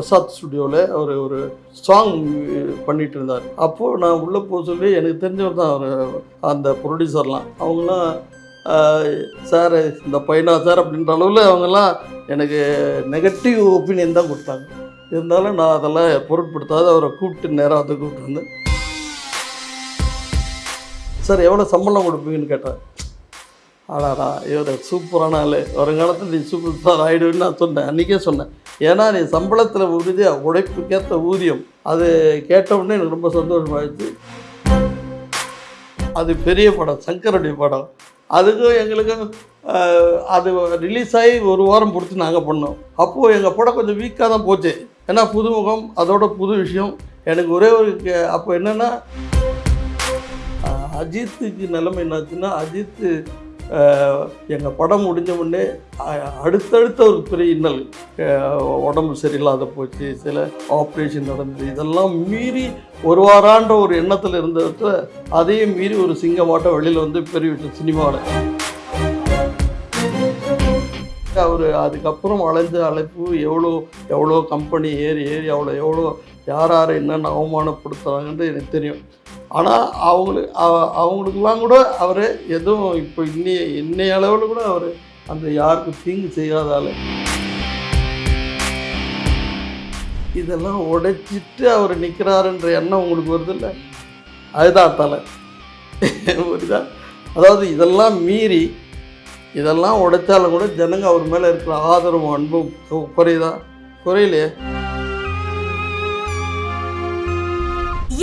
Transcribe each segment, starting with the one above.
பிரசாத் ஸ்டுடியோவில் அவர் ஒரு சாங் பண்ணிட்டு இருந்தார். அப்போது நான் உள்ளே போக சொல்லி எனக்கு தெரிஞ்சவர் தான் அவர் அந்த ப்ரொடியூசர்லாம் அவங்களாம் சார் இந்த பையனா சார் அப்படின்ற அளவில் அவங்கெல்லாம் எனக்கு நெகட்டிவ் ஒப்பீனியன் தான் கொடுத்தாங்க. இருந்தாலும் நான் அதெல்லாம் பொருட்படுத்தாத அவரை கூப்பிட்டு நேராக வந்து கூப்பிட்டு வந்தேன். சார் எவ்வளோ சம்பளம் கொடுப்பீங்கன்னு கேட்டேன் ஆடாடா இவர் சூப்பரான ஆள். வருங்காலத்தில் நீ சூப்பர் ஸ்டார் ஆகிடுவேன்னு நான் சொன்னேன். அன்றைக்கே சொன்னேன். ஏன்னா நீ சம்பளத்தில் உறுதி உழைப்புக்கேற்ற ஊதியம். அது கேட்டவுடனே எனக்கு ரொம்ப சந்தோஷமாகிடுச்சு அது பெரிய படம் சங்கருடைய படம். அதுக்கும் எங்களுக்கும் அது ரிலீஸ் ஆகி ஒரு வாரம் பிடிச்சி நாங்கள் பண்ணோம். அப்போது எங்கள் படம் கொஞ்சம் வீக்காக தான் போச்சு. ஏன்னா புதுமுகம் அதோட புது விஷயம். எனக்கு ஒரே ஒரு கே- அப்போ என்னென்னா அஜித்துக்கு நிலைமை என்னாச்சுன்னா அஜித்து எங்கள் படம் முடிஞ்ச உடனே அடுத்தடுத்த ஒரு பெரிய இன்னல் உடம்பு சரியில்லாத போச்சு சில ஆப்ரேஷன் நடந்தது. இதெல்லாம் மீறி ஒரு வாரான்ற ஒரு எண்ணத்தில் இருந்தத அதையும் மீறி ஒரு சிங்கமாட்டம் வெளியில் வந்து பெரிய சினிமாவில் அவர் அதுக்கப்புறம் அலைஞ்ச அழைப்பு எவ்வளோ எவ்வளோ கம்பெனி ஏறி ஏறி அவ்வளோ எவ்வளோ யார் யாரை என்னென்ன அவமானப்படுத்துகிறாங்கன்றது எனக்கு தெரியும். ஆனால் அவங்களுக்கு அவ- அவங்களுக்கெல்லாம் கூட அவர் எதுவும் இப்போ இன்னைய இன்னைய அளவில் கூட அவர் அந்த யாருக்கும் தீங்கு செய்யாத இதெல்லாம் உடைச்சிட்டு அவர் நிற்கிறாருன்ற எண்ணம் உங்களுக்கு வருது இல்லை அதுதான் தலை. புரியுதா? அதாவது இதெல்லாம் மீறி இதெல்லாம் உடைச்சாலும் கூட ஜனங்க அவர் மேலே இருக்கிற ஆதரவும் அன்பும் குறையுதா குறையிலையே?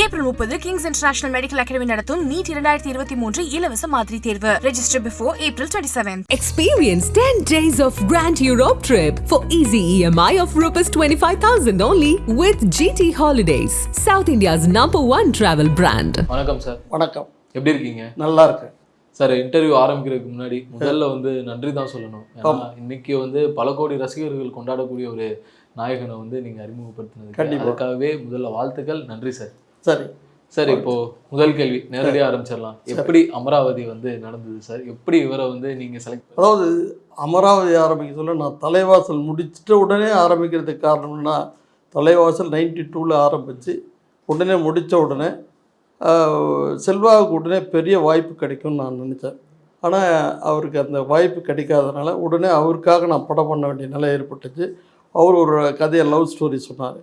ஏப்ரல் முப்பது கிங்ஸ் இன்டர்நேஷனல் மெடிக்கல் அகாடமி நடத்தும் நீட் இரண்டாயிரத்தி இருபத்தி மூன்று இலவச மாதிரி தேர்வு. Register before April twenty seven Experience 10 days of Grand Europe trip for easy EMI of Rs 25,000 only with GT Holidays, South India's number one travel brand. வணக்கம் sir வணக்கம். எப்படி இருக்கீங்க? நல்லா இருக்கு சார் இன்டர்வியூ ஆரம்பிக்கிறதுக்கு முன்னாடி முதல்ல வந்து நன்றி தான் சொல்லணும். இன்னைக்கு வந்து பல கோடி ரசிகர்கள் கொண்டாடக்கூடிய ஒரு நாயகனை வந்து நீங்க அறிமுகப்படுத்தினது கண்டிப்பா. அதுக்காகவே முதல்ல வாழ்த்துக்கள். நன்றி சார் சரி சார் இப்போ முதல் கேள்வி நேரடியாக ஆரம்பிச்சிடலாம். எப்படி அமராவதி வந்து நடந்தது சார்? எப்படி இவரை வந்து நீங்க செலக்ட் அதாவது அமராவதி ஆரம்பிக்க சொல்ல நான் தலைவாசல் முடிச்சிட்ட உடனே ஆரம்பிக்கிறதுக்கு காரணம்னா தலைவாசல் நைன்டி டூவில் ஆரம்பித்து உடனே முடித்த உடனே செல்வாவுக்கு உடனே பெரிய வாய்ப்பு கிடைக்கும்னு நான் நினச்சேன். ஆனால் அவருக்கு அந்த வாய்ப்பு கிடைக்காதனால உடனே அவருக்காக நான் படம் பண்ண வேண்டிய நிலை ஏற்பட்டுச்சு. அவர் ஒரு கதையை லவ் ஸ்டோரி சொன்னார்.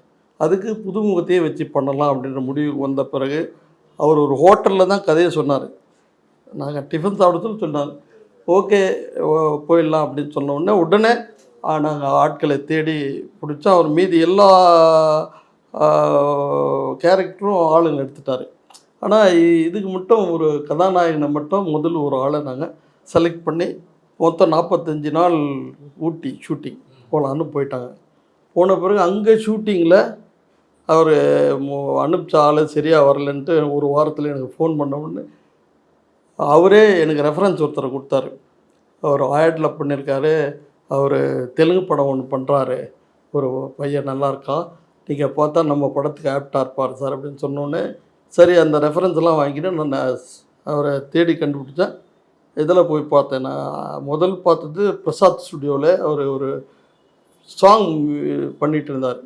அதுக்கு புதுமுகத்தையே வச்சு பண்ணலாம் அப்படின்ற முடிவுக்கு வந்த பிறகு அவர் ஒரு ஹோட்டலில் தான் கதையை சொன்னார். நாங்கள் டிஃபன் சாப்பிடுறதுன்னு சொன்னார். ஓகே போயிடலாம் அப்படின்னு சொன்ன உடனே உடனே நாங்கள் ஆட்களை தேடி பிடிச்சோம் அவர் மீதி எல்லா கேரக்டரும் ஆளுங்க எடுத்துட்டார். ஆனால் இதுக்கு மட்டும் ஒரு கதாநாயகனை மட்டும் முதல் ஒரு ஆளை நாங்கள் செலக்ட் பண்ணி மொத்தம் நாற்பத்தஞ்சு நாள் ஊட்டி ஷூட்டிங் போகலான்னு போயிட்டாங்க. போன பிறகு அங்கே ஷூட்டிங்கில் அவர் அனுப்பிச்ச ஆள் சரியாக வரலன்ட்டு ஒரு வாரத்தில் எனக்கு ஃபோன் பண்ண உடனே அவரே எனக்கு ரெஃபரன்ஸ் ஒருத்தர் கொடுத்தாரு. அவர் ஆயட்டில் பண்ணியிருக்காரு அவர் தெலுங்கு படம் ஒன்று பண்ணுறாரு ஒரு பையன் நல்லாயிருக்கா நீங்கள் பார்த்தா நம்ம படத்துக்கு ஆப்டாக இருப்பார் சார் அப்படின்னு சொன்னோடனே சரி அந்த ரெஃபரன்ஸ்லாம் வாங்கிட்டு நான் அவரை தேடி கண்டுபிடிச்சேன் இதில் போய் பார்த்தேன். நான் முதல் பார்த்தது பிரசாத் ஸ்டுடியோவில் அவர் ஒரு சாங் பண்ணிகிட்டு இருந்தார்.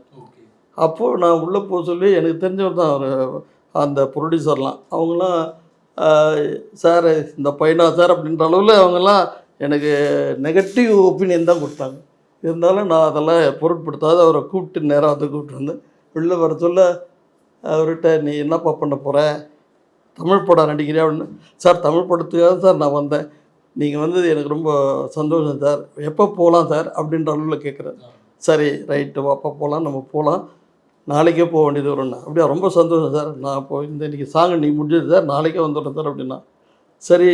அப்போது நான் உள்ளே போக சொல்லி எனக்கு தெரிஞ்சவர் தான் அவர் அந்த ப்ரொடியூசர்லாம் அவங்களாம் சார் இந்த பையனா சார்? அப்படின்ற அளவில் அவங்கெல்லாம் எனக்கு நெகட்டிவ் ஒப்பீனியன் தான் கொடுத்தாங்க. இருந்தாலும் நான் அதெல்லாம் பொருட்படுத்தாத அவரை கூப்பிட்டு நேராக வந்து கூப்பிட்டு வந்து உள்ளே வர சொல்ல அவர்கிட்ட நீ என்னப்பா பண்ண போகிற தமிழ் படம் நடிக்கிறியா? அப்படின்னு. சார் தமிழ் படத்துக்காக சார் நான் வந்தேன். நீங்கள் வந்தது எனக்கு ரொம்ப சந்தோஷம் சார். எப்போ போகலாம் சார்? அப்படின்ற அளவில் கேட்குறேன் சரி ரைட்டு வாப்பா போகலாம் நம்ம போகலாம். நாளைக்கே போக வேண்டியது வரும்னா அப்படியா ரொம்ப சந்தோஷம் சார். நான் இப்போ இந்த இன்றைக்கி சாங் இன்றைக்கி முடிஞ்சது சார். நாளைக்கே வந்துடுறேன் சார் அப்படின்னா. சரி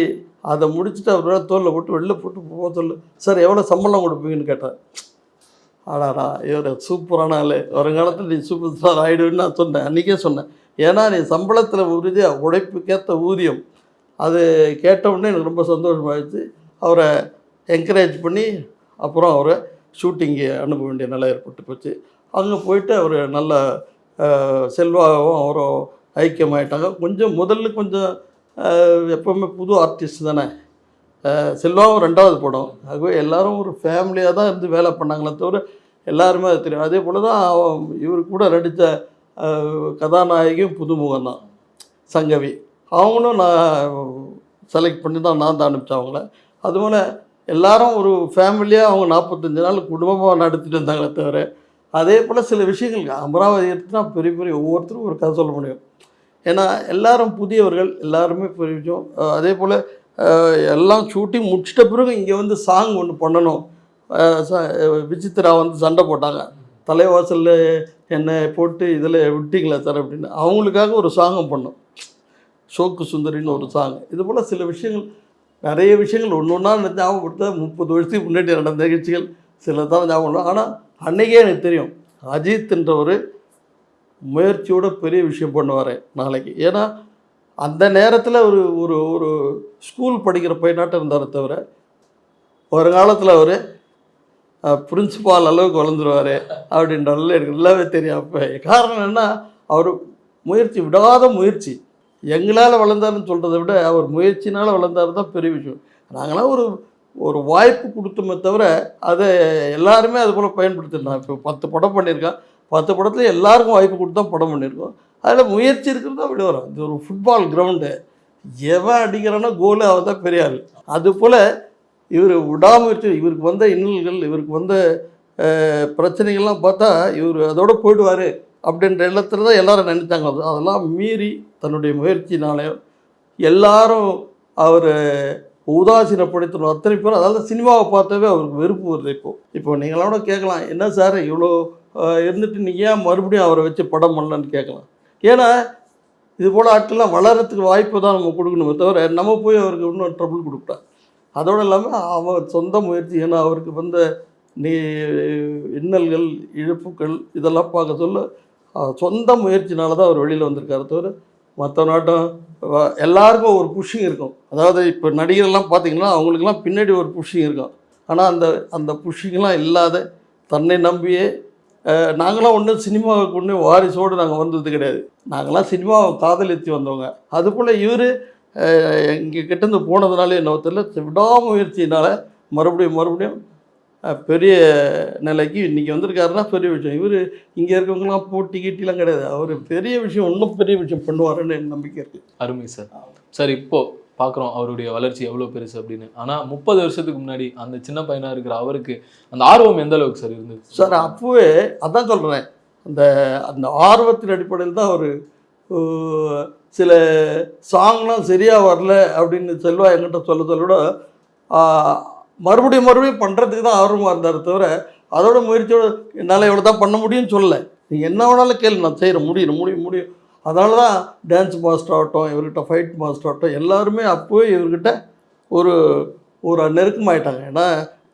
அதை முடிச்சுட்டு அவர் தோலில் போட்டு வெளில போட்டு போக சொல்லு. சார் எவ்வளோ சம்பளம் கொடுப்பீங்கன்னு கேட்டேன். ஆடாடா இவர் சூப்பரான ஆள். வருங்காலத்தில் நீ சூப்பர் ஸ்டார் ஆகிடுவேன்னு நான் சொன்னேன். அன்றைக்கே சொன்னேன். ஏன்னா நீ சம்பளத்தில் உறுதியாக உழைப்புக்கேற்ற ஊதியம். அது கேட்டவுடனே எனக்கு ரொம்ப சந்தோஷமாகிடுச்சு அவரை என்கரேஜ் பண்ணி அப்புறம் அவரை ஷூட்டிங்கு அனுப்ப வேண்டிய நிலை ஏற்பட்டு போச்சு. அங்கே போயிட்டு அவர் நல்ல அஹ், செல்வாவும் அவரும் ஐக்கியமாயிட்டாங்க. கொஞ்சம் முதல்ல கொஞ்சம் எப்போவுமே எப்பவுமே புது ஆர்டிஸ்ட் தானே. செல்வாவும் ரெண்டாவது படம். ஆகவே எல்லாரும் ஒரு ஃபேமிலியாக தான் இருந்து வேலை பண்ணாங்களே தவிர எல்லாருமே அது தெரியும். அதே போல் தான் அவன் இவர் கூட நடித்த கதாநாயகியும் புதுமுகம் தான். சங்கவி. அவங்களும் நான் செலக்ட் பண்ணி தான் நான் தான் அனுப்பிச்சேன் அவங்கள அதுபோல் எல்லாரும் ஒரு ஃபேமிலியாக அவங்க நாற்பத்தஞ்சு நாள் குடும்பமாக நடத்திட்டு இருந்தாங்களே தவிர அதே போல் சில விஷயங்கள் அமராவதி எடுத்துனா பெரிய பெரிய ஒவ்வொருத்தரும் ஒரு கதை சொல்ல முடியும். ஏன்னா எல்லாரும் புதியவர்கள் எல்லாருமே புரிஞ்சோம். அதே போல் எல்லாம் ஷூட்டிங் முடிச்சிட்ட பிறகு இங்கே வந்து சாங் ஒன்று பண்ணணும். அஹ் விசித்ரா வந்து சண்டை போட்டாங்க. தலைவாசலில் என்னை போட்டு இதில் விட்டிங்களா சார் அப்படின்னு. அவங்களுக்காக ஒரு சாங்கம் பண்ணோம். சோக்கு சுந்தரின்னு ஒரு சாங் இது போல் சில விஷயங்கள் நிறைய விஷயங்கள் ஒன்று ஒன்றா ஞாபகப்படுத்த முப்பது வருஷத்துக்கு முன்னாடி நடந்த நிகழ்ச்சிகள் சில தான் ஞாபகம் ஆனால் அன்னைக்கே எனக்கு தெரியும் அஜித்ன்றவர் முயற்சியோட பெரிய விஷயம் பண்ணுவார் நாளைக்கு. ஏன்னா அந்த நேரத்தில் ஒரு ஒரு ஒரு ஸ்கூல் படிக்கிற பையனாட்டம் இருந்தார் தவிர ஒரு காலத்தில் அவர் பிரின்சிபால் அளவுக்கு வளர்ந்துருவார் அப்படின்றதுல எனக்கு நல்லாவே தெரியும். அப்போ காரணம் என்ன அவர் முயற்சி விடாத முயற்சி. எங்களால் வளர்ந்தாருன்னு சொல்கிறத விட அவர் முயற்சினால் வளர்ந்தாரு தான் பெரிய விஷயம். நாங்களாம் ஒரு ஒரு வாய்ப்பு கொடுத்தோமே தவிர அதை எல்லாருமே அது போல் பயன்படுத்திருந்தோம் இப்போ பத்து படம் பண்ணியிருக்கேன். பத்து படத்தில் எல்லாருக்கும் வாய்ப்பு கொடுத்து தான் படம் பண்ணியிருக்கோம். அதில் முயற்சி இருக்கிறது அப்படி வரும். இது ஒரு ஃபுட்பால் கிரவுண்டு எவன் அடிக்கிறான்னா கோலு அவன் தான் பெரிய ஆள். அது போல் இவர் விடாமுயற்சி இவருக்கு வந்த இன்னல்கள் இவருக்கு வந்த பிரச்சனைகள்லாம் பார்த்தா இவர் அதோட போயிடுவார் அப்படின்ற எண்ணத்தில் தான் எல்லோரும் நினைத்தாங்க. அது அதெல்லாம் மீறி தன்னுடைய முயற்சினாலையும் எல்லாரும் அவர் உதாசீனப்படுத்தணும் அத்தனை பேரும் அதாவது சினிமாவை பார்த்தாவே அவருக்கு வெறுப்பு வருது இப்போ இப்போ நீங்களோட கேட்கலாம் என்ன சார் இவ்வளோ இருந்துட்டு நீங்கள் ஏன் மறுபடியும் அவரை வச்சு படம் பண்ணலன்னு கேட்கலாம். ஏன்னா இது போல் ஆட்கள்லாம் வளர்கிறதுக்கு வாய்ப்பு தான் நம்ம கொடுக்கணுமே தவிர நம்ம போய் அவருக்கு இன்னும் ட்ரபிள் கொடுக்கூடாது அதோடு இல்லாமல் அவன் சொந்த முயற்சி ஏன்னா அவருக்கு வந்த நீ இன்னல்கள் இழப்புகள் இதெல்லாம் பார்க்க சொல்ல சொந்த முயற்சினால தான் அவர் வெளியில் வந்திருக்காரு தவிர மற்ற நாட்டம் எல்லாருக்கும் ஒரு புஷிங் இருக்கும். அதாவது இப்போ நடிகர்லாம் பார்த்தீங்கன்னா அவங்களுக்கெல்லாம் பின்னாடி ஒரு புஷிங் இருக்கும். ஆனால் அந்த அந்த புஷிங்லாம் இல்லாத தன்னை நம்பியே நாங்களாம் ஒன்றும் சினிமாவுக்கு ஒன்றும் வாரிசோடு நாங்கள் வந்தது கிடையாது. நாங்களாம் சினிமாவை காதலித்து வந்தவங்க. அதுபோல் இவர் எங்கள் கிட்டேருந்து போனதுனால என்ன தெரியல விடாமுயற்சியினால் மறுபடியும் மறுபடியும் பெரிய நிலைக்கு இன்றைக்கி வந்திருக்காருன்னா பெரிய விஷயம். இவர் இங்கே இருக்கவங்களாம் போட்டி கீட்டிலாம் கிடையாது. அவர் பெரிய விஷயம் இன்னும் பெரிய விஷயம் பண்ணுவாருன்னு எனக்கு நம்பிக்கை இருக்குது அருமை சார். சார் இப்போ பார்க்குறோம் அவருடைய வளர்ச்சி எவ்வளோ பெருசு அப்படின்னு. ஆனால் முப்பது வருஷத்துக்கு முன்னாடி அந்த சின்ன பையனாக இருக்கிற அவருக்கு அந்த ஆர்வம் எந்த அளவுக்கு சார் இருந்தது? சார் அப்போவே அதான் சொல்கிறேன் அந்த அந்த ஆர்வத்தின் அடிப்படையில் தான் அவர் சில சாங்லாம் சரியாக வரல அப்படின்னு செல்வா என்கிட்ட சொல்ல சொல்ல விட ஆஹ், மறுபடியும் மறுபடியும் பண்ணுறதுக்கு தான் ஆர்வமாக இருந்தார் தவிர அதோட முயற்சியோட என்னால் இவ்வளோ தான் பண்ண முடியும்னு சொல்லலை. நீங்கள் என்ன வேணாலும் கேள்வி நான் செய்கிறேன் முடியும் முடியும் முடியும். அதனால தான் டான்ஸ் மாஸ்டர் ஆகட்டும் இவர்கிட்ட ஃபைட் மாஸ்டர் ஆகட்டும் எல்லாருமே அப்போவே இவர்கிட்ட ஒரு ஒரு நெருக்கமாயிட்டாங்க. ஏன்னா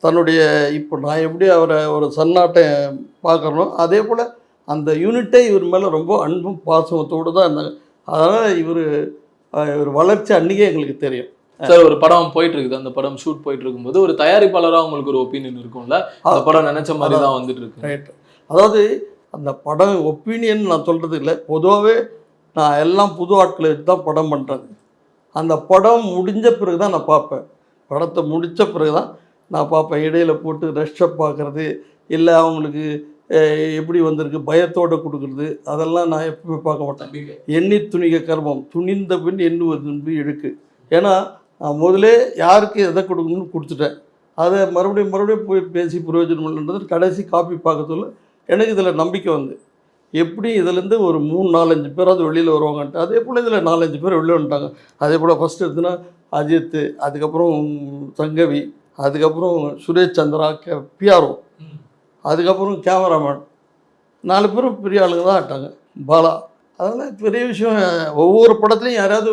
தன்னுடைய இப்போ நான் எப்படி அவரை ஒரு சன்னாட்டை பார்க்குறனோ அதே போல் அந்த யூனிட்டே இவர் மேலே ரொம்ப அன்பும் பாசமத்தோடு தான் இருந்தாங்க. அதனால் இவர் இவர் வளர்ச்சி அன்றைக்கே எங்களுக்கு தெரியும். சார் ஒரு படம் போயிட்டு இருக்குது அந்த படம் ஷூட் போயிட்டு இருக்கும்போது ஒரு தயாரிப்பாளராக உங்களுக்கு ஒரு ஒப்பீனியன் இருக்கும்ல? அந்த படம் நினைச்ச மாதிரி தான் வந்துட்டு இருக்கு ரைட் அதாவது அந்த படம் ஒப்பீனியன் நான் சொல்கிறது இல்லை. பொதுவாகவே நான் எல்லாம் புது ஆட்களை வச்சு தான் படம் பண்ணுறது அந்த படம் முடிஞ்ச பிறகு தான் நான் பார்ப்பேன். படத்தை முடித்த பிறகு தான் நான் பார்ப்பேன். இடையில போட்டு ரஷ்அப் பார்க்குறது இல்லை அவங்களுக்கு எப்படி வந்திருக்கு பயத்தோடு கொடுக்குறது அதெல்லாம் நான் எப்பவுமே பார்க்க மாட்டேன். எண்ணி துணிக கர்மம் துணிந்த பின் எண்ணுவது இழுக்கு. ஏன்னா முதலே யாருக்கு எதை கொடுக்கணும்னு கொடுத்துட்டேன். அதை மறுபடியும் மறுபடியும் போய் பேசி பிரயோஜனம் இல்லைன்றது கடைசி காப்பி பார்க்க சொல்ல எனக்கு இதில் நம்பிக்கை வந்து. எப்படி இதுலேருந்து ஒரு மூணு நாலஞ்சு பேராவது வெளியில் வருவாங்கன்ட்டு அதே போல் இதில் நாலஞ்சு பேர் வெளில வந்துட்டாங்க. அதே போல் ஃபஸ்ட்டு எடுத்துன்னா அஜித் அதுக்கப்புறம் சங்கவி அதுக்கப்புறம் சுரேஷ் சந்திரா கே பிஆர்ஓ அதுக்கப்புறம் கேமராமேன் நாலு பேரும் பெரிய ஆளுங்க தான் ஆட்டாங்க பாலா. அதனால் பெரிய விஷயம். ஒவ்வொரு படத்துலையும் யாராவது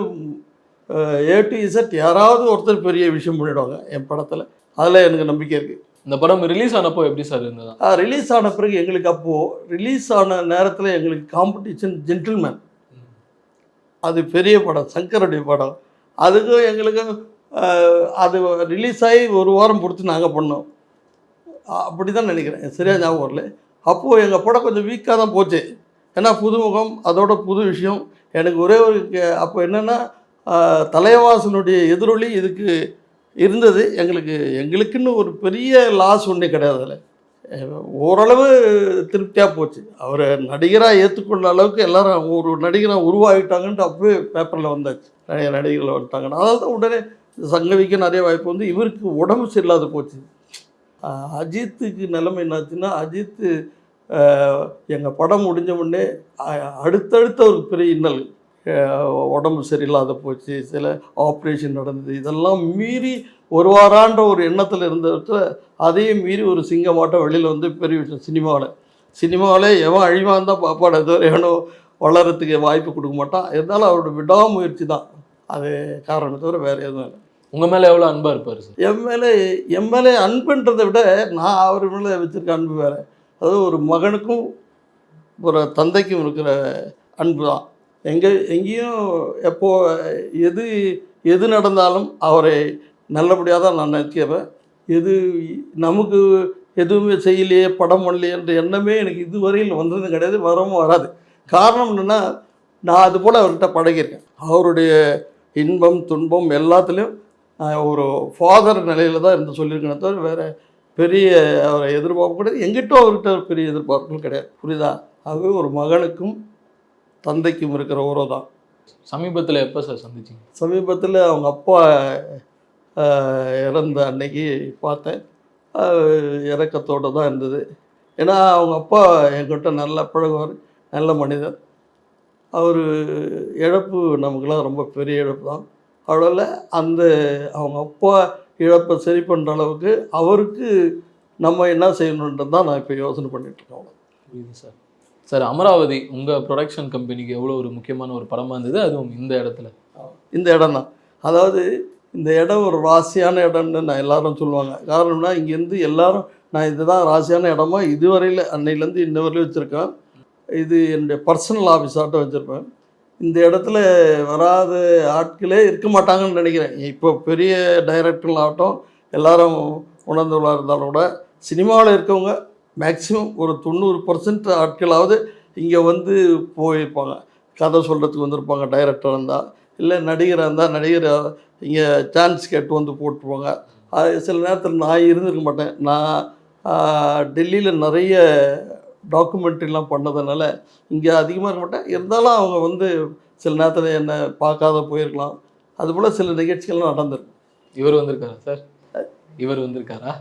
ஏ டு இசட் யாராவது ஒருத்தர் பெரிய விஷயம் பண்ணிடுவாங்க. என் படத்தில். அதில் எனக்கு நம்பிக்கை இருக்குது இந்த படம் ரிலீஸ் ஆனப்போ எப்படி சார் இருந்ததா? ரிலீஸ் ஆன பிறகு எங்களுக்கு அப்போது ரிலீஸ் ஆன நேரத்தில் எங்களுக்கு காம்படிஷன் ஜென்டில்மேன் அது பெரிய படம் சங்கருடைய படம். அதுக்கும் எங்களுக்கு அது ரிலீஸ் ஆகி ஒரு வாரம் பொறுத்து நாங்கள் பண்ணோம். அப்படி தான் நினைக்கிறேன். சரியா ஞாபகம் வரல. அப்போது எங்கள் படம் கொஞ்சம் வீக்காக தான் போச்சு. ஏன்னா புதுமுகம் அதோட புது விஷயம். எனக்கு ஒரே ஒரு அப்போ என்னென்னா தலைவாசனுடைய எதிரொலி இதுக்கு இருந்தது. எங்களுக்கு எங்களுக்குன்னு ஒரு பெரிய லாஸ் ஒன்றே கிடையாது அதில். ஓரளவு திருப்தியாக போச்சு. அவரை நடிகராக ஏற்றுக்கொள்ள அளவுக்கு எல்லாரும் ஒரு நடிகராக உருவாகிட்டாங்கன்ட்டு அப்பவே பேப்பரில் வந்தாச்சு. நிறைய நடிகர்கள் வந்துட்டாங்கன்னு அதனால தான் உடனே சங்கவிக்க நிறைய வாய்ப்பு வந்து இவருக்கு உடம்பு சரியில்லாத போச்சு. அஜித்துக்கு நிலைமை என்னாச்சுன்னா அஜித்து எங்கள் படம் முடிஞ்ச உடனே அடுத்தடுத்த ஒரு பெரிய இன்னல் உடம்பு சரியில்லாத போச்சு சில ஆப்ரேஷன் நடந்தது. இதெல்லாம் மீறி ஒரு வாரான்ற ஒரு எண்ணத்தில் இருந்ததுல அதையும் மீறி ஒரு சிங்கமாட்டம் வெளியில் வந்து பெரிய விஷயம் சினிமாவில். சினிமாவில் எவன் அழிவான் தான் பார்ப்பாடு ஏதோ எவனோ வளர்கிறதுக்கு வாய்ப்பு கொடுக்க மாட்டான் இருந்தாலும் அவரோட விடாமுயற்சி தான். அது காரணம் தவிர வேறு எதுவும் இல்லை. உங்க மேல எவ்வளவு அன்பா இருப்பாரு சார்? என் மேலே என் மேலே அன்புன்றதை விட நான் அவர் மேலே வச்சிருக்க அன்பு வேறு. அதாவது ஒரு மகனுக்கும் ஒரு தந்தைக்கும் இருக்கிற அன்பு தான். எங்கே எங்கேயும் எப்போ எது எது நடந்தாலும் அவரை நல்லபடியாக தான் நான் நினைக்கிறேன் எது நமக்கு எதுவுமே செய்யலையே படம் பண்ணலையே என்ற எண்ணமே எனக்கு இதுவரையில் வந்ததும் கிடையாது வரவும் வராது. காரணம் என்னென்னா நான் அது போல் அவர்கிட்ட பழகியிருக்கேன். அவருடைய இன்பம் துன்பம் எல்லாத்துலேயும் ஒரு ஃபாதர் நிலையில் தான் இருந்து சொல்லியிருக்கேன் தவிர வேறு பெரிய அவரை எதிர்பார்ப்பு கிடையாது. எங்கிட்டும் அவர்கிட்ட பெரிய எதிர்பார்ப்புகள் கிடையாது. புரியுதா? ஆகவே ஒரு மகனுக்கும் தந்தைக்கும் இருக்கிற உறவு தான் சமீபத்துல எப்ப சார் சந்திச்சீங்க? சமீபத்தில் அவங்க அப்பா இறந்த அன்னைக்கு பார்த்தேன். இறக்கத்தோடு தான் இருந்தது. ஏன்னா அவங்க அப்பா என்கிட்ட நல்லா பழகுவார் நல்ல மனிதர். அவர் இழப்பு நமக்கெல்லாம் ரொம்ப பெரிய இழப்பு தான். அவ்வளோல அந்த அவங்க அப்பா இழப்பை சரி பண்ணுற அளவுக்கு அவருக்கு நம்ம என்ன செய்யணுன்றது தான் நான் இப்போ யோசனை பண்ணிட்டு இருக்கேன் புரியுது சார். சார் அமராவதி உங்கள் ப்ரொடக்ஷன் கம்பெனிக்கு எவ்வளோ ஒரு முக்கியமான ஒரு படமாக இருந்தது? அதுவும் இந்த இடத்துல. இந்த இடம் தான். அதாவது இந்த இடம் ஒரு ராசியான இடம்னு நான் எல்லாரும் சொல்லுவாங்க. காரணம்னா இங்கேருந்து எல்லாரும் நான் இதுதான் ராசியான இடமா இதுவரையில் அன்னையிலேருந்து இன்ன வரையிலும் வச்சுருக்கேன். இது என்னுடைய பர்சனல் ஆஃபீஸாட்டம் வச்சுருப்பேன். இந்த இடத்துல வராத ஆட்களே இருக்க மாட்டாங்கன்னு நினைக்கிறேன். இப்போ பெரிய டைரக்டர்கள் ஆகட்டும் எல்லாரும் உணர்ந்தவர்களாக இருந்தாலும் கூட சினிமாவில் இருக்கவங்க மேக்ஸிமம் ஒரு தொண்ணூறு பர்சன்ட் ஆட்களாவது இங்கே வந்து போயிருப்பாங்க. கதை சொல்கிறதுக்கு வந்திருப்பாங்க டைரக்டர் இருந்தால் இல்லை நடிகராக இருந்தால் நடிகர் இங்கே சான்ஸ் கேட்டு வந்து போட்டுருவாங்க. அது சில நேரத்தில் நான் இருந்திருக்க மாட்டேன். நான் டெல்லியில் நிறைய டாக்குமெண்ட்ரிலாம் பண்ணதுனால இங்கே அதிகமாக இருக்க மாட்டேன். இருந்தாலும் அவங்க வந்து சில நேரத்தில் என்னை பார்க்காத போயிருக்கலாம். அதுபோல் சில நிகழ்ச்சிகள்லாம் நடந்திருக்கு. இவர் வந்திருக்காரா சார்? இவர் வந்திருக்காரா?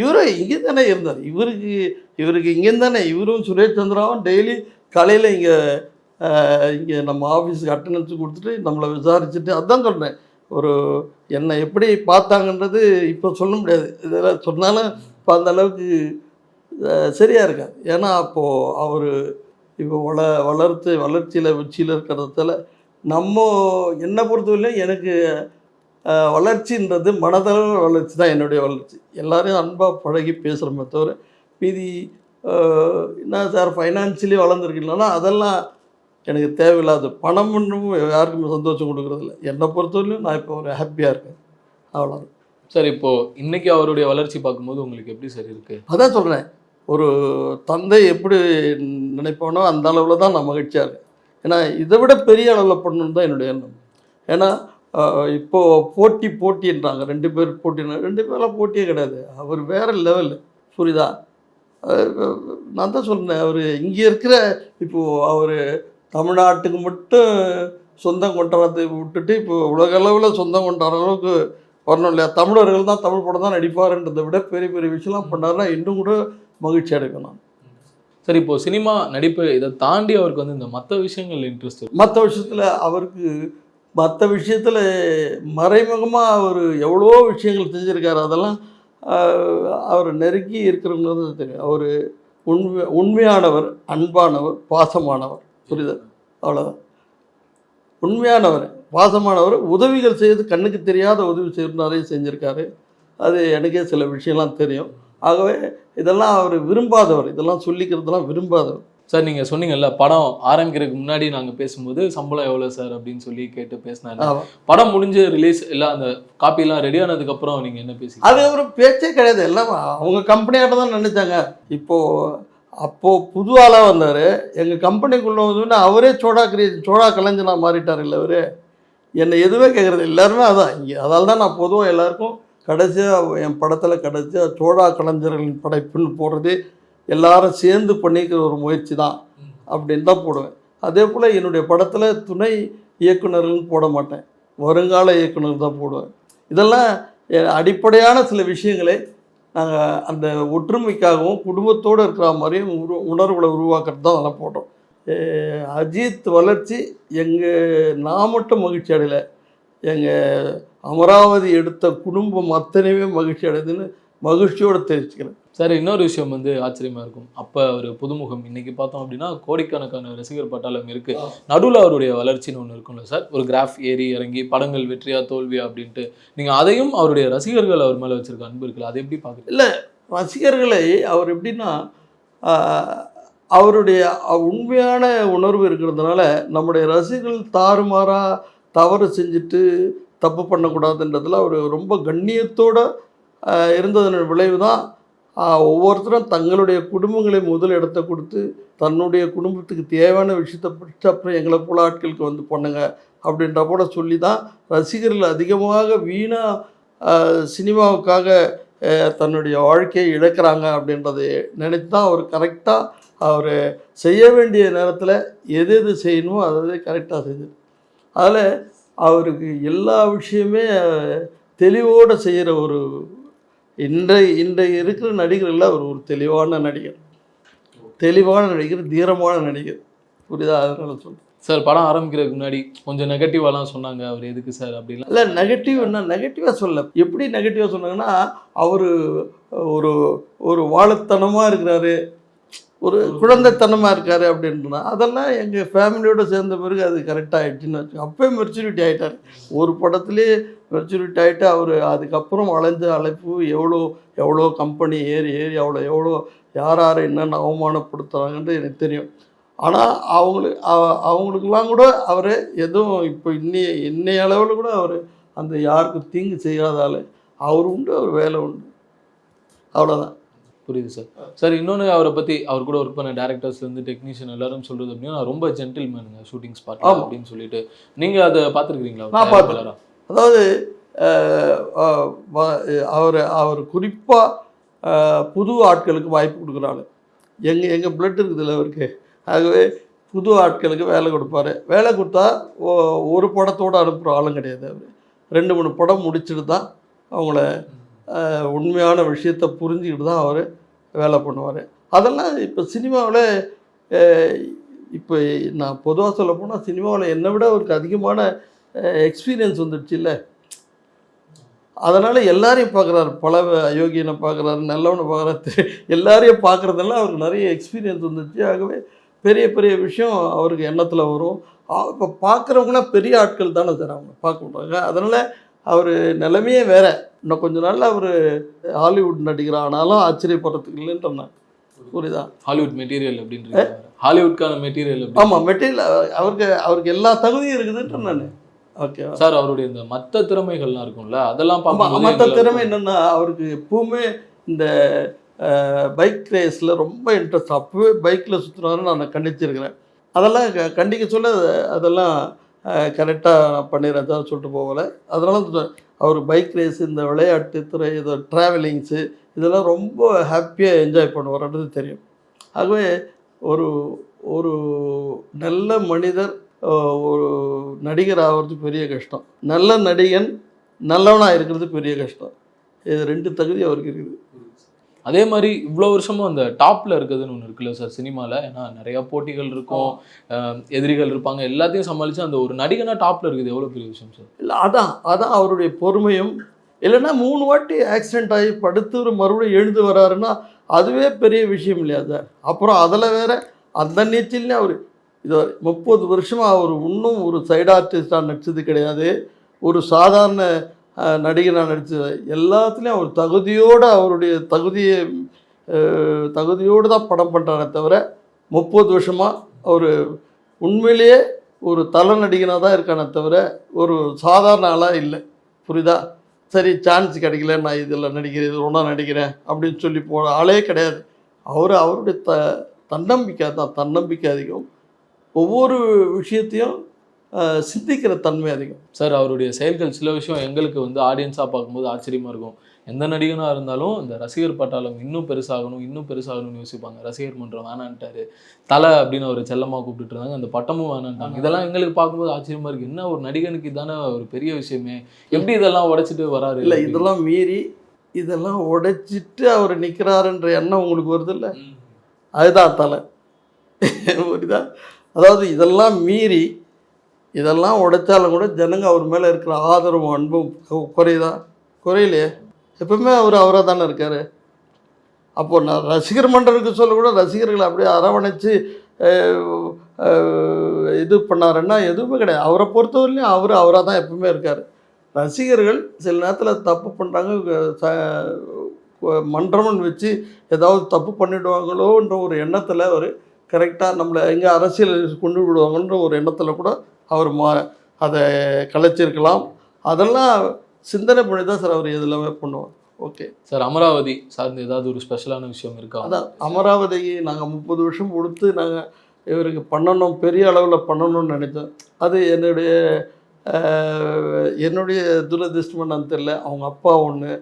இவரும் இங்கே தானே இருந்தார். இவருக்கு இவருக்கு இங்கேருந்து தானே இவரும் சுரேஷ் சந்திராவும் டெய்லி காலையில் இங்கே இங்கே நம்ம ஆஃபீஸுக்கு அட்டண்டன்ஸ் கொடுத்துட்டு நம்மளை விசாரிச்சுட்டு அதான் சொல்கிறேன் ஒரு என்னை எப்படி பார்த்தாங்கன்றது இப்போ சொல்ல முடியாது. இதெல்லாம் சொன்னாலும் இப்போ அந்த அளவுக்கு சரியாக இருக்காது. ஏன்னா அப்போது அவர் இப்போ வள வளர்த்து வளர்ச்சியில் உச்சியில் இருக்கிறதால நம்ம என்னை பொறுத்தவரையிலும் எனக்கு வளர்ச்சின்றது மனதளவு வளர்ச்சி தான் என்னுடைய வளர்ச்சி. எல்லாரையும் அன்பாக பழகி பேசுகிறோமே தவிர மீதி என்ன சார் ஃபைனான்சியலி வளர்ந்துருக்கீங்களா? அதெல்லாம் எனக்கு தேவையில்லாத பணம் ஒன்றும் யாருக்குமே சந்தோஷம் கொடுக்குறதில்ல. என்னை பொறுத்தவரையிலும் நான் இப்போ ஒரு ஹாப்பியாக இருக்கேன். அவ்வளோ சார் இப்போ இன்னைக்கு அவருடைய வளர்ச்சி பார்க்கும்போது உங்களுக்கு எப்படி சார் இருக்கு? அதான் சொல்கிறேன் ஒரு தந்தை எப்படி நினைப்பானோ அந்த அளவில் தான் நான் மகிழ்ச்சியாக இருக்கேன். ஏன்னா இதை விட பெரிய அளவில் பண்ணணுன்னு தான் என்னுடைய எண்ணம். ஏன்னா ஆஹ், இப்போ போட்டி போட்டின்றாங்க. ரெண்டு பேர் போட்டினா ரெண்டு பேரெலாம் போட்டியே கிடையாது. அவர் வேறு லெவல் புரியுதா? நான் தான் சொன்னேன் அவர் இங்கே இருக்கிற இப்போது அவர் தமிழ்நாட்டுக்கு மட்டும் சொந்தம் கொண்டாடுறதை விட்டுட்டு இப்போ உலக அளவில் சொந்தம் கொண்டாடுற அளவுக்கு வரணும் இல்லையா? தமிழர்கள் தான் தமிழ் படம் தான் நடிப்பாருன்றதை விட பெரிய பெரிய விஷயம்லாம் பண்ணாருன்னா இன்னும் கூட மகிழ்ச்சி நான். சார் இப்போ சினிமா நடிப்பு இதை தாண்டி அவருக்கு வந்து இந்த மற்ற விஷயங்கள் இன்ட்ரெஸ்ட் மற்ற விஷயத்தில் அவருக்கு மற்ற விஷயத்தில் மறைமுகமாக அவர் எவ்வளோ விஷயங்கள் செஞ்சுருக்காரு. அதெல்லாம் அவர் நெருங்கி இருக்கிறவங்க தெரியும். அவர் உண்மை உண்மையானவர் அன்பானவர் பாசமானவர். புரிதல் அவ்வளோதான் உண்மையானவர் பாசமானவர் உதவிகள் செய்து கண்ணுக்கு தெரியாத உதவி செய்யறது நிறைய செஞ்சுருக்காரு. அது எனக்கே சில விஷயம்லாம் தெரியும். ஆகவே இதெல்லாம் அவர் விரும்பாதவர். இதெல்லாம் சொல்லிக்கிறதெல்லாம் விரும்பாதவர். சார் நீங்க சொன்னீங்கல்ல படம் ஆரம்பிக்கிறதுக்கு முன்னாடி நாங்க பேசும்போது சம்பளம் எவ்வளவு சார்? அப்படின்னு சொல்லி கேட்டு பேசினாரு. படம் முடிஞ்சு ரிலீஸ் இல்ல அந்த காப்பி எல்லாம் ரெடி ஆனதுக்கு அப்புறம் நீங்க என்ன பேசி அது ஒரு பேச்சே கிடையாது. எல்லாம் அவங்க கம்பெனியாட்ட தான் நினைச்சாங்க இப்போ அப்போ புது ஆளாக வந்தார். எங்கள் கம்பெனிக்குள்ளே வந்து அவரே சோடா கிரியேஷன் சோடா கலைஞனா மாறிட்டார் இல்லை அவரு. என்னை எதுவுமே கேட்குறது எல்லாருமே அதான். இங்கே அதால தான் நான் பொதுவாக எல்லாருக்கும் கடைசியாக என் படத்தில் கடைசியாக சோழா கலைஞர்களின் படைப்புன்னு போடுறதே எல்லாரும் சேர்ந்து பண்ணிக்கிற ஒரு முயற்சி தான் அப்படின்னு தான் போடுவேன். அதே போல் என்னுடைய படத்தில் துணை இயக்குனர்கள்னு போட மாட்டேன். வருங்கால இயக்குனர் தான் போடுவேன். இதெல்லாம் அடிப்படையான சில விஷயங்களை நாங்கள் அந்த ஒற்றுமைக்காகவும் குடும்பத்தோடு இருக்கிற மாதிரியும் உரு உணர்வுகளை உருவாக்குறது தான் அதெல்லாம் போட்டோம் அஜித் வளர்ச்சி எங்கள் நான் மட்டும் மகிழ்ச்சி அடையலை. எங்கள் அமராவதி எடுத்த குடும்பம் அத்தனையுமே மகிழ்ச்சி அடையுதுன்னு மகிழ்ச்சியோடு தெரிவிச்சுக்கிறேன். சார் இன்னொரு விஷயம் வந்து ஆச்சரியமா இருக்கும். அப்ப ஒரு புதுமுகம் இன்னைக்கு பார்த்தோம் அப்படின்னா கோடிக்கணக்கான ரசிகர் பட்டாளம் இருக்கு. நடுவுல அவருடைய வளர்ச்சின்னு ஒண்ணு இருக்கும்ல சார். ஒரு கிராஃப் ஏறி இறங்கி படங்கள் வெற்றியா தோல்வியா அப்படின்ட்டு. நீங்க அதையும் அவருடைய ரசிகர்கள் அவர் மேல வச்சிருக்க அன்பு இருக்குல்ல அதை எப்படி பாக்குறீங்க ரசிகர்களை அவர் எப்படின்னா அவருடைய உண்மையான உணர்வு இருக்கிறதுனால நம்முடைய ரசிகர்கள் தாறுமாறாக தவறு செஞ்சுட்டு தப்பு பண்ணக்கூடாதுன்றதுல அவர் ரொம்ப கண்ணியத்தோட இருந்ததன் விளைவு தான் ஒவ்வொருத்தரும் தங்களுடைய குடும்பங்களை முதல் இடத்த கொடுத்து தன்னுடைய குடும்பத்துக்கு தேவையான விஷயத்தை பிடிச்ச அப்புறம் எங்களை போல ஆட்களுக்கு வந்து பண்ணுங்க அப்படின்ற போல சொல்லி தான் ரசிகர்கள் அதிகமாக வீணாக சினிமாவுக்காக தன்னுடைய வாழ்க்கையை இழக்கிறாங்க அப்படின்றதை நினைத்து தான் அவர் கரெக்டாக அவர் செய்ய வேண்டிய நேரத்தில் எது எது செய்யணுமோ அதை கரெக்டாக செஞ்சது அதில் அவருக்கு எல்லா விஷயமே தெளிவோடு செய்கிற ஒரு இன்றைய இன்றைய இருக்கிற நடிகர்களில் அவர் ஒரு தெளிவான நடிகர். தெளிவான நடிகர் தீரமான நடிகர். புரியுதா? அதனால சொல்கிறேன் சார் படம் ஆரம்பிக்கிறதுக்கு முன்னாடி கொஞ்சம் நெகட்டிவாலாம் சொன்னாங்க. அவர் எதுக்கு சார் அப்படிலாம்? இல்லை நெகட்டிவ் என்ன? நெகட்டிவாக சொல்ல எப்படி நெகட்டிவாக சொன்னாங்கன்னா அவர் ஒரு ஒரு வாழத்தனமாக இருக்கிறாரு. ஒரு குழந்தைத்தனமாக இருக்கார் அப்படின்னா அதெல்லாம் எங்கள் ஃபேமிலியோடு சேர்ந்த பிறகு அது கரெக்டாக ஆயிடுச்சுன்னு வச்சு அப்போயே மெச்சூரிட்டி ஆகிட்டார் ஒரு படத்துலேயே மெச்சூரிட்டி ஆகிட்டு அவர் அதுக்கப்புறம் அலைஞ்ச அழைப்பு எவ்வளோ எவ்வளோ கம்பெனி ஏறி ஏறி அவ்வளோ எவ்வளோ யார் யாரை என்னென்ன அவமானப்படுத்துகிறாங்கன்றது எனக்கு தெரியும். ஆனால் அவங்களுக்கு அவங்களுக்கெல்லாம் கூட அவர் எதுவும் இப்போ இன்னைய இன்னைய அளவில் கூட அவர் அந்த யாருக்கும் தீங்கு செய்யாத அவர் உண்டு அவர் வேலை உண்டு. அவ்வளோதான் புரியுது சார். சார் இன்னொன்று அவரை பற்றி அவர் கூட ஒர்க் பண்ண டேரக்டர்ஸ்லேருந்து டெக்னீஷியன் எல்லாரும் சொல்கிறது அப்படின்னா ரொம்ப ஜென்டில்மேனுங்க ஷூட்டிங் ஸ்பாட். அப்படின்னு சொல்லிட்டு. நீங்கள் அதை பார்த்துருக்கீங்களா நான் பார்த்தேன். அதாவது அவர் அவர் குறிப்பாக புது ஆட்களுக்கு வாய்ப்பு கொடுக்குறாரு. எங்கள் எங்கள் பிளட் இருக்குதுல்ல அவருக்கு. ஆகவே புது ஆட்களுக்கு வேலை கொடுப்பாரு. வேலை கொடுத்தா ஒரு படத்தோடு அனுப்புகிற ஆளும் கிடையாது அவர். ரெண்டு மூணு படம் முடிச்சுட்டு தான் அவங்கள உண்மையான விஷயத்தை புரிஞ்சுக்கிட்டு தான் அவர் வேலை பண்ணுவார். அதெல்லாம் இப்போ சினிமாவில் இப்போ நான் பொதுவாக சொல்ல போனால் சினிமாவில் என்னை விட அவருக்கு அதிகமான எக்ஸ்பீரியன்ஸ் வந்துடுச்சு இல்லை அதனால் எல்லாரையும் பார்க்குறாரு பல அயோக்கியனை பார்க்குறாரு நல்லவனை பார்க்குறாரு எல்லாரையும் பார்க்குறதெல்லாம் அவருக்கு நிறைய எக்ஸ்பீரியன்ஸ் வந்துடுச்சு. ஆகவே பெரிய பெரிய விஷயம் அவருக்கு எண்ணத்தில் வரும். இப்போ பார்க்குறவங்களாம் பெரிய ஆட்கள் தானே சார் அவங்க. பார்க்க மாட்டாங்க அதனால் அவர் நிலைமையே வேற. இன்னும் கொஞ்ச நாள்ல அவர் ஹாலிவுட் நடிகர் ஆனாலும் ஆச்சரியப்படுறதுக்கு இல்லைன்ற நான் புரியுதா? ஹாலிவுட் மெட்டீரியல் அப்படின்றது ஹாலிவுட்கான மெட்டீரியல் ஆமாம் மெட்டீரியல் அவருக்கு அவருக்கு எல்லா தகுதியும் இருக்குதுன்ற நான். ஓகே. சார் அவருடைய இந்த மத்த திறமைகள்லாம் இருக்கும்ல அதெல்லாம் பார்க்கும்போது மற்ற திறமை என்னென்னா அவருக்கு எப்பவுமே இந்த பைக் ரேஸில் ரொம்ப இன்ட்ரெஸ்ட் அப்போவே பைக்கில் சுற்றுனாரு நான் கண்டிச்சிருக்கிறேன். அதெல்லாம் க- கண்டிக்க சொல்ல அதெல்லாம் கரெக்டாக நான் பண்ணிடுறேன் தான் சொல்லிட்டு போகலை. அதனால அவர் பைக் ரேஸ் இந்த விளையாட்டு துறை இது ட்ராவலிங்ஸு இதெல்லாம் ரொம்ப ஹாப்பியாக என்ஜாய் பண்ணுவார்ன்றது தெரியும். ஆகவே ஒரு ஒரு நல்ல மனிதர் ஒரு நடிகர் ஆகிறது பெரிய கஷ்டம். நல்ல நடிகன் நல்லவனாக இருக்கிறது பெரிய கஷ்டம். இது ரெண்டு தகுதி அவருக்கு இருக்குது. அதே மாதிரி இவ்வளோ வருஷமும் அந்த டாப்ல இருக்குதுன்னு ஒன்று இருக்குல்ல சார் சினிமாவில் ஏன்னா நிறைய போட்டிகள் இருக்கும். எதிரிகள் இருப்பாங்க. எல்லாத்தையும் சமாளிச்சு அந்த ஒரு நடிகனா டாப்ல இருக்குது. எவ்வளோ பெரிய விஷயம் சார்? இல்லை அதான் அதான் அவருடைய பொறுமையும். இல்லைன்னா மூணு வாட்டி ஆக்சிடென்ட் ஆகி படுத்து மறுபடியும் எழுந்து வராருன்னா அதுவே பெரிய விஷயம் இல்லையா சார்? அப்புறம் அதில் வேற அந்த நீச்சல்லையும் அவர் இது முப்பது வருஷமாக அவர் இன்னும் ஒரு சைடு ஆர்டிஸ்டாக நடிச்சது கிடையாது. ஒரு சாதாரண அஹ், நடிகனாக நடித்த எல்லாத்துலேயும் அவர் தகுதியோடு அவருடைய தகுதியை தகுதியோடு தான் படம் பண்ணுறாரே தவிர முப்பது வருஷமாக அவர் உண்மையிலேயே ஒரு தலை நடிகனாக தான் இருக்கானே தவிர ஒரு சாதாரண ஆளாக இல்லை. புரியுதா? சரி சான்ஸ் கிடைக்கல நான் இதில் நடிக்கிறேன் இது ஒன்றா நடிக்கிறேன் அப்படின்னு சொல்லி போன ஆளே கிடையாது. அவர் அவருடைய த தன்னம்பிக்கை தான் தன்னம்பிக்கை அதிகம். ஒவ்வொரு விஷயத்தையும் சிந்திக்கிற தன்மை அதிகம். சார் அவருடைய செயல்கள் சில விஷயம் எங்களுக்கு வந்து ஆடியன்ஸாக பார்க்கும்போது ஆச்சரியமா இருக்கும். எந்த நடிகனா இருந்தாலும் இந்த ரசிகர் பட்டாளம் இன்னும் பெருசாகணும் இன்னும் பெருசாகணும்னு யோசிப்பாங்க. ரசிகர் மன்றம் வேணான்ட்டாரு. தலை அப்படின்னு ஒரு செல்லமா கூப்பிட்டுட்டு இருந்தாங்க. அந்த பட்டமும் வேணான்ட்டாங்க. இதெல்லாம் எங்களுக்கு பார்க்கும்போது ஆச்சரியமா இருக்கு. என்ன ஒரு நடிகனுக்கு இதானே ஒரு பெரிய விஷயமே? எப்படி இதெல்லாம் உடைச்சிட்டு வராரு? இல்லை இதெல்லாம் மீறி இதெல்லாம் உடைச்சிட்டு அவர் நிற்கிறாருன்ற எண்ணம் உங்களுக்கு வருது இல்லை. அதுதான் தலை. புரியுதா? அதாவது இதெல்லாம் மீறி இதெல்லாம் உடைச்சாலும் கூட ஜனங்க அவர் மேலே இருக்கிற ஆதரவும் அன்பும் குறையுதா? குறையிலையே. எப்பவுமே அவர் அவராக தானே இருக்கார். அப்போது நான் ரசிகர் மன்றருக்கு சொல்ல கூட ரசிகர்களை அப்படியே அரவணைச்சு இது பண்ணாருன்னா எதுவுமே கிடையாது. அவரை பொறுத்தவரையிலையும் அவர் அவராக தான் எப்பவுமே இருக்கார். ரசிகர்கள் சில நேரத்தில் தப்பு பண்ணுறாங்க மன்றம்னு வச்சு ஏதாவது தப்பு பண்ணிடுவாங்களோன்ற ஒரு எண்ணத்தில் அவர் கரெக்டாக நம்மளை எங்கே அரசியல் கொண்டு விடுவாங்கன்ற ஒரு எண்ணத்தில் கூட அவர் மா அதை கலைச்சிருக்கலாம். அதெல்லாம் சிந்தனை பண்ணி தான் சார் அவர் எதுலாமே பண்ணுவார். ஓகே. சார் அமராவதி சார்ந்து ஏதாவது ஒரு ஸ்பெஷலான விஷயம் இருக்கா? அதான் அமராவதிக்கு நாங்கள் முப்பது வருஷம் கொடுத்து நாங்கள் இவருக்கு பண்ணணும் பெரிய அளவில் பண்ணணும்னு நினைத்தோம் அது என்னுடைய என்னுடைய துரதிருஷ்டமாக நான் தெரில அவங்க அப்பா ஒன்று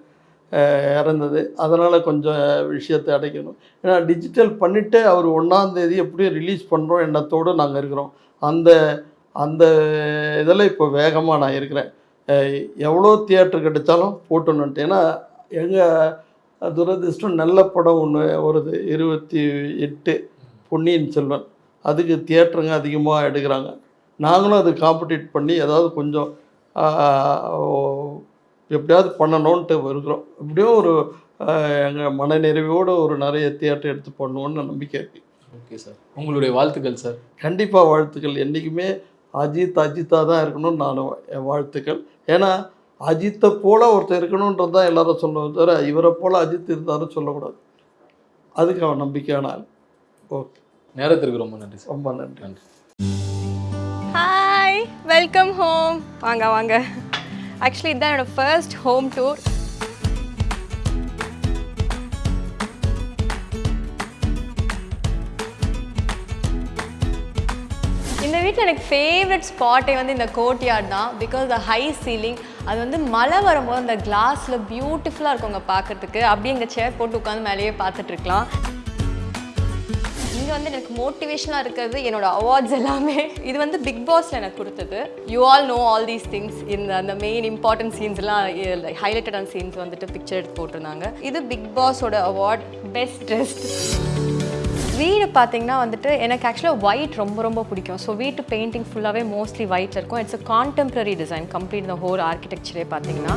இறந்தது. அதனால் கொஞ்சம் விஷயத்தை அடைக்கணும். ஏன்னா டிஜிட்டல் பண்ணிவிட்டு அவர் ஒன்றாந்தேதி எப்படியும் ரிலீஸ் பண்ணுறோம் எண்ணத்தோடு நாங்கள் இருக்கிறோம். அந்த அந்த இதில் இப்போ வேகமாக நான் இருக்கிறேன். எவ்வளோ தியேட்டர் கிடைச்சாலும் போட்டணுன்ட்டு. ஏன்னா எங்கள் துரதிர்ஷ்டம் நல்ல படம் ஒன்று வருது. இருபத்தி எட்டு பொன்னியின் செல்வன். அதுக்கு தியேட்டருங்க அதிகமாக எடுக்கிறாங்க. நாங்களும் அது காம்படிட் பண்ணி ஏதாவது கொஞ்சம் எப்படியாவது பண்ணணுன்ட்டு இருக்கிறோம் எப்படியும் ஒரு எங்கள் மனநிறைவோடு ஒரு நிறைய தியேட்டர் எடுத்து பண்ணுவோன்னு நம்பிக்கை இருக்குது ஓகே சார். உங்களுடைய வாழ்த்துக்கள் சார். கண்டிப்பாக வாழ்த்துக்கள். என்றைக்குமே அஜித் அஜித்தாக தான் இருக்கணும்னு நான் என் வாழ்த்துக்கள். ஏன்னா அஜித்தை போல ஒருத்தர் இருக்கணுன்றது தான் எல்லாரும் சொல்லுவோம் தவிர இவரை போல அஜித் இருந்தாலும் சொல்லக்கூடாது. அதுக்கு அவன் நம்பிக்கையான ஆள். ஓகே. நேரத்திற்கு ரொம்ப நன்றி சார். ரொம்ப நன்றி. நன்றி. ஹாய் வெல்கம் ஹோம் வாங்க வாங்க. ஆக்சுவலி இதுதான் என்னோட ஃபர்ஸ்ட் ஹோம் டூர் இந்த வீட்டில் எனக்கு ஃபேவரட் ஸ்பாட்டே வந்து இந்த கோர்ட்யார்ட் தான் பிகாஸ் த ஹை சீலிங் அது வந்து மழை வரும்போது அந்த கிளாஸில் பியூட்டிஃபுல்லாக இருக்குங்க பார்க்கறதுக்கு அப்படியே எங்கள் சேர் போட்டு உட்காந்து மேலேயே பார்த்துட்ருக்கலாம் இது வந்து எனக்கு மோட்டிவேஷனாக இருக்கிறது என்னோட அவார்ட்ஸ் எல்லாமே. இது வந்து பிக் பாஸில் எனக்கு கொடுத்தது. You all know all these things இந்த அந்த மெயின் இம்பார்ட்டன்ட் சீன்ஸ்லாம் ஹைலைட்டடான சீன்ஸ் வந்துட்டு பிக்சர் எடுத்து போட்டிருந்தாங்க. இது பிக் பாஸோட அவார்ட் பெஸ்ட் ட்ரெஸ்ட் வீடு பார்த்தீங்கன்னா வந்துட்டு எனக்கு ஆக்சுவலாக ஒயிட் ரொம்ப ரொம்ப பிடிக்கும். ஸோ வீட்டு பெயிண்டிங் ஃபுல்லாகவே மோஸ்ட்லி ஒயிட்டில் இருக்கும். It's a contemporary design complete the whole ஆர்கிடெக்சரே பார்த்தீங்கன்னா